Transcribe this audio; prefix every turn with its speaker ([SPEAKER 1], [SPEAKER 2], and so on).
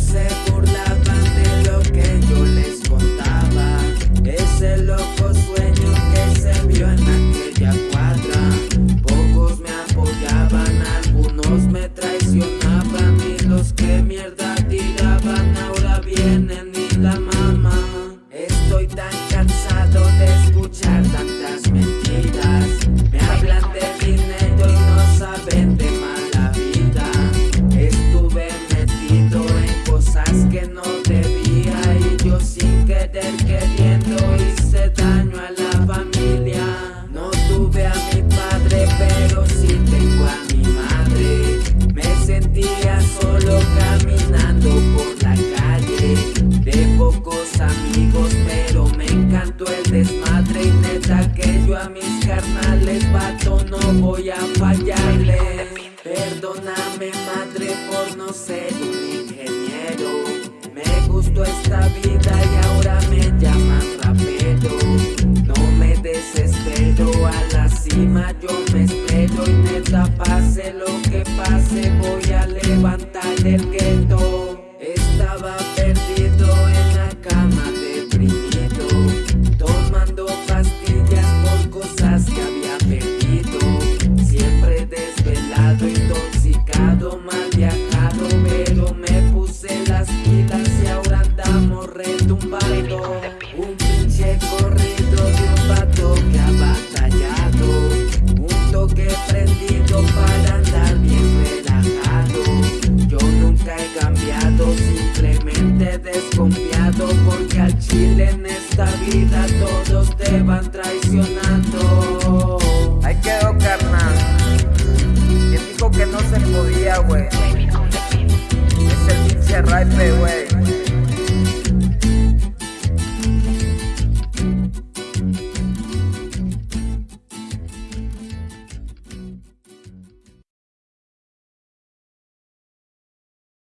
[SPEAKER 1] se burlaban de lo que yo les contaba. Ese loco sueño que se vio en aquella cuadra. Pocos me apoyaban, algunos me traicionaban Y los que mierda tiraban a mis carnales vato no voy a fallarle. Perdóname madre por no ser un ingeniero. Me gustó esta vida y ahora me llaman rapero. No me desespero, a la cima yo me espero Y neta pase lo desconfiado Porque al chile en esta vida todos te van traicionando
[SPEAKER 2] Ahí quedó carnal. Quien dijo que no se podía, güey. Es el pinche raipe, güey.